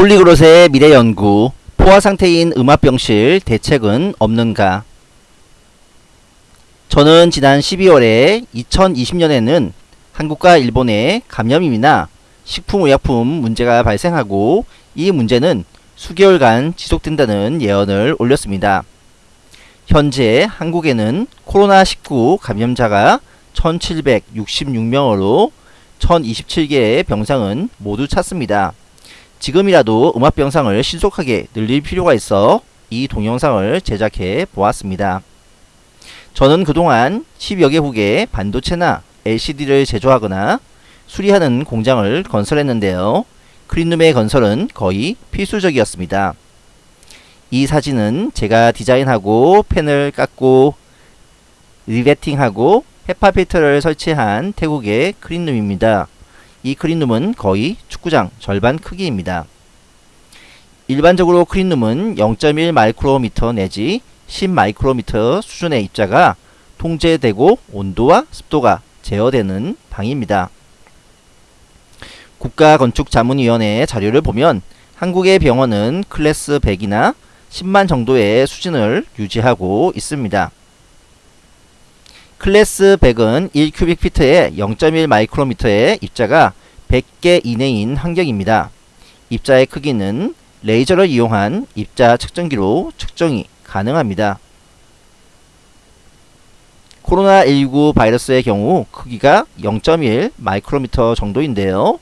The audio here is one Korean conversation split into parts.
폴리그롯의 미래연구 포화상태인 음압병실 대책은 없는가 저는 지난 12월에 2020년에는 한국과 일본의 감염임이나 식품의약품 문제가 발생하고 이 문제는 수개월간 지속된다는 예언을 올렸습니다. 현재 한국에는 코로나19 감염자가 1766명으로 1027개의 병상은 모두 찼습니다. 지금이라도 음압병상을 신속하게 늘릴 필요가 있어 이 동영상을 제작해 보았습니다. 저는 그동안 10여 개 국의 반도체나 LCD를 제조하거나 수리하는 공장을 건설했는데요. 크린룸의 건설은 거의 필수적이었습니다. 이 사진은 제가 디자인하고 펜을 깎고 riveting하고 헤파 필터를 설치한 태국의 clean room입니다. 이 clean room은 거의 축구장 절반 크기입니다. 일반적으로 clean room은 0.1 마이크로미터 내지 10 마이크로미터 수준의 입자가 통제되고 온도와 습도가 제어되는 방입니다. 국가건축자문위원회의 자료를 보면 한국의 병원은 클래스 100이나 10만 정도의 수준을 유지하고 있습니다. 클래스 100은 1큐빅피트에 0.1 마이크로미터의 입자가 100개 이내인 환경입니다. 입자의 크기는 레이저를 이용한 입자 측정기로 측정이 가능합니다. 코로나19 바이러스의 경우 크기가 0.1 마이크로미터 정도인데요.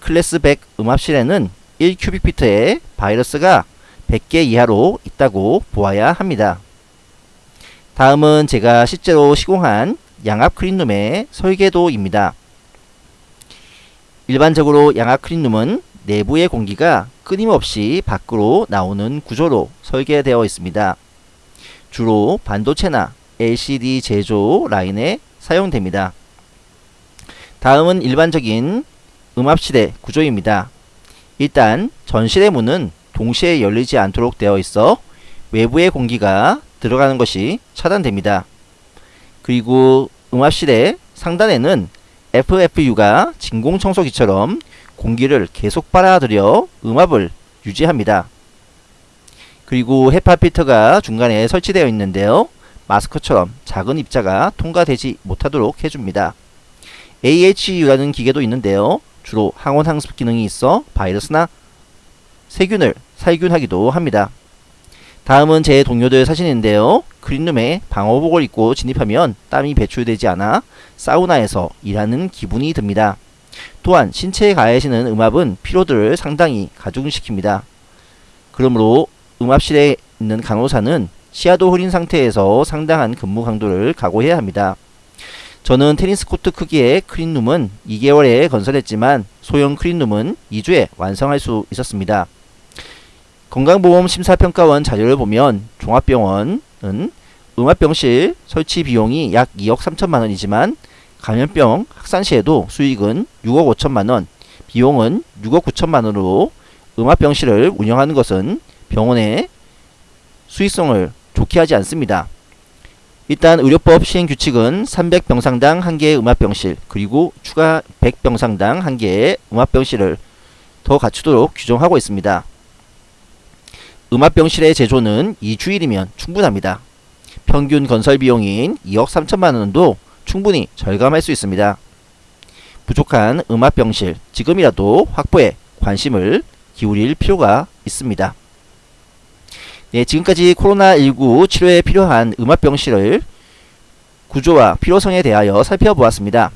클래스 100 음압실에는 1큐빅피트의 바이러스가 100개 이하로 있다고 보아야 합니다. 다음은 제가 실제로 시공한 양압 크린룸의 설계도입니다. 일반적으로 양압 크린룸은 내부의 공기가 끊임없이 밖으로 나오는 구조로 설계되어 있습니다. 주로 반도체나 LCD 제조 라인에 사용됩니다. 다음은 일반적인 음압실의 구조입니다. 일단 전실의 문은 동시에 열리지 않도록 되어 있어 외부의 공기가 들어가는 것이 차단됩니다. 그리고 음압실의 상단에는 FFU가 진공청소기처럼 공기를 계속 빨아들여 음압을 유지합니다. 그리고 헤파 필터가 중간에 설치되어 있는데요. 마스크처럼 작은 입자가 통과되지 못하도록 해줍니다. AHU라는 기계도 있는데요. 주로 항원 항습 기능이 있어 바이러스나 세균을 살균하기도 합니다. 다음은 제 동료들 사진인데요. 그린룸에 방호복을 입고 진입하면 땀이 배출되지 않아 사우나에서 일하는 기분이 듭니다. 또한 신체에 가해지는 음압은 피로들을 상당히 가중시킵니다. 그러므로 음압실에 있는 간호사는 시야도 흐린 상태에서 상당한 근무 강도를 각오해야 합니다. 저는 테니스 코트 크기의 크린룸은 2개월에 건설했지만 소형 크린룸은 2주에 완성할 수 있었습니다. 건강보험 심사평가원 자료를 보면 종합병원은 음압병실 설치 비용이 약 2억 3천만 원이지만 감염병 확산 시에도 수익은 6억 5천만 원, 비용은 6억 9천만 원으로 음압병실을 운영하는 것은 병원의 수익성을 좋게 하지 않습니다. 일단 의료법 시행 규칙은 300병상당 1개의 음압병실 그리고 추가 100병상당 1개의 음압병실을 더 갖추도록 규정하고 있습니다. 음압병실의 제조는 2주일이면 충분합니다. 평균 건설 비용인 2억 3천만원도 충분히 절감할 수 있습니다. 부족한 음압병실 지금이라도 확보에 관심을 기울일 필요가 있습니다. 네, 지금까지 코로나19 치료에 필요한 음압병실을 구조와 필요성에 대하여 살펴보았습니다.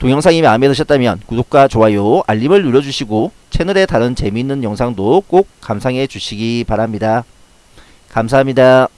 동영상이 마음에 드셨다면 구독과 좋아요, 알림을 눌러주시고 채널의 다른 재미있는 영상도 꼭 감상해 주시기 바랍니다. 감사합니다.